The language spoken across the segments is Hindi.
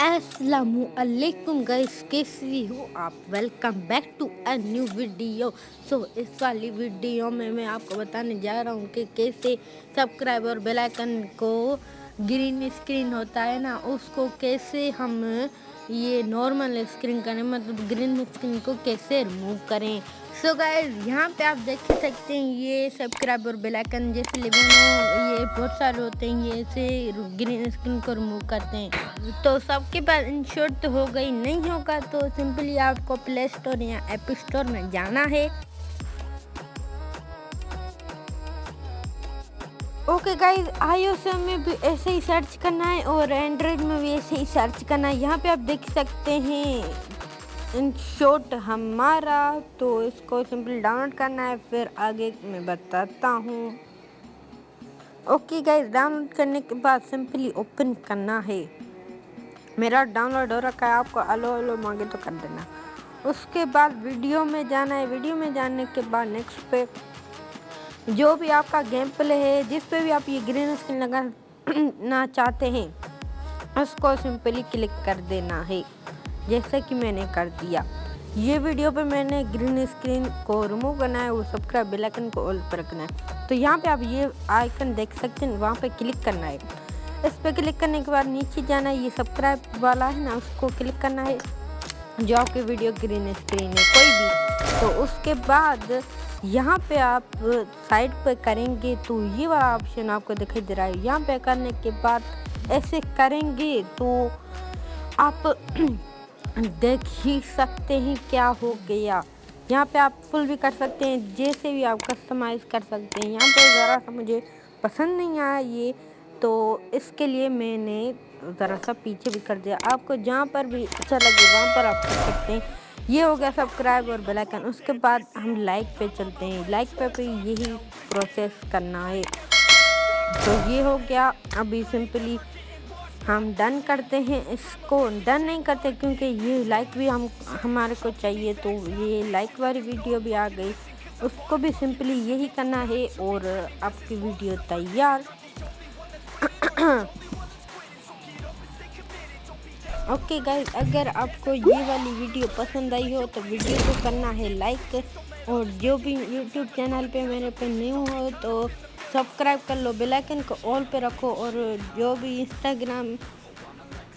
असलकुम गाइस कैसी हो आप? Welcome back to a new video so इस वाली वीडियो में मैं आपको बताने जा रहा हूँ कि कैसे सब्सक्राइब और बेल आइकन को ग्रीन स्क्रीन होता है ना, उसको कैसे हम ये नॉर्मल स्क्रीन करें मतलब ग्रीन स्क्रीन को कैसे रिमूव करें? सो गाइज़ यहाँ पे आप देख सकते हैं, ये सब्सक्राइब और बेल आइकन जैसे लेकिन ये बहुत सारे होते हैं, ये ऐसे ग्रीन स्क्रीन को रिमूव करते हैं। तो सबके पास इंश्योर तो हो गई, नहीं होगा तो सिंपली आपको प्ले स्टोर या एप स्टोर में जाना है। ओके गाइज़ आईओएस में भी ऐसे ही सर्च करना है और एंड्रॉयड में भी ऐसे ही सर्च करना है। यहाँ पे आप देख सकते हैं। इन शॉर्ट हमारा तो इसको सिंपली डाउनलोड करना है, फिर आगे मैं बताता हूँ। ओके गाइज़ डाउनलोड करने के बाद सिंपली ओपन करना है। मेरा डाउनलोड हो रखा है, आपको अलो अलो मांगे तो कर देना। उसके बाद वीडियो में जाना है। वीडियो में जाने के बाद नेक्स्ट पे जो भी आपका गेम प्ले है, जिस पे भी आप ये ग्रीन स्क्रीन लगाना चाहते हैं, उसको सिंपली क्लिक कर देना है। जैसा कि मैंने कर दिया। ये वीडियो पे मैंने ग्रीन स्क्रीन को रिमूव करना है और सब्सक्राइब बेल आइकन को ऑल पर रखना है। तो यहाँ पे आप ये आइकन देख सकते हैं, वहाँ पे क्लिक करना है। इस पर क्लिक करने के बाद नीचे जाना है, ये सब्सक्राइब वाला है ना, उसको क्लिक करना है। जो आपकी वीडियो ग्रीन स्क्रीन है, कोई भी। तो उसके बाद यहाँ पे आप साइड पे करेंगे तो ये वाला ऑप्शन आपको दिखाई दे रहा है। यहाँ पे करने के बाद ऐसे करेंगे तो आप देख ही सकते हैं क्या हो गया। यहाँ पे आप फुल भी कर सकते हैं, जैसे भी आप कस्टमाइज़ कर सकते हैं। यहाँ पे ज़रा सा मुझे पसंद नहीं आया ये। तो इसके लिए मैंने ज़रा सा पीछे भी कर दिया। आपको जहाँ पर भी अच्छा लगे, वहाँ पर आप कर सकते हैं। ये हो गया सब्सक्राइब और बेल आइकन। उसके बाद हम लाइक पे चलते हैं। लाइक पे भी यही प्रोसेस करना है। तो ये हो गया। अभी सिंपली हम डन करते हैं। इसको डन नहीं करते क्योंकि ये लाइक भी हम, हमारे को चाहिए। तो ये लाइक वाली वीडियो भी आ गई। उसको भी सिंपली यही करना है और आपकी वीडियो तैयार। ओके गाइस अगर आपको ये वाली वीडियो पसंद आई हो तो वीडियो को करना है लाइक और जो भी यूट्यूब चैनल पे मेरे पे न्यू हो तो सब्सक्राइब कर लो बेल आइकन को ऑल पे रखो और जो भी इंस्टाग्राम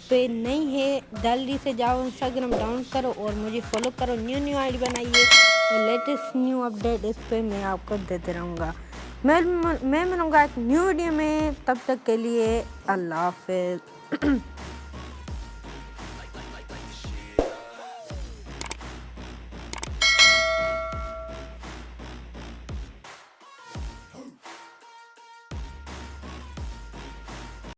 पे नहीं है, जल्दी से जाओ इंस्टाग्राम डाउन करो और मुझे फॉलो करो न्यू न्यू आईडी बनाइए और लेटेस्ट न्यू अपडेट इस पर मैं आपको देते रहूँगा। मैं मैं मिलूँगा एक न्यू वीडियो में तब तक के लिए अल्लाह हाफिज़।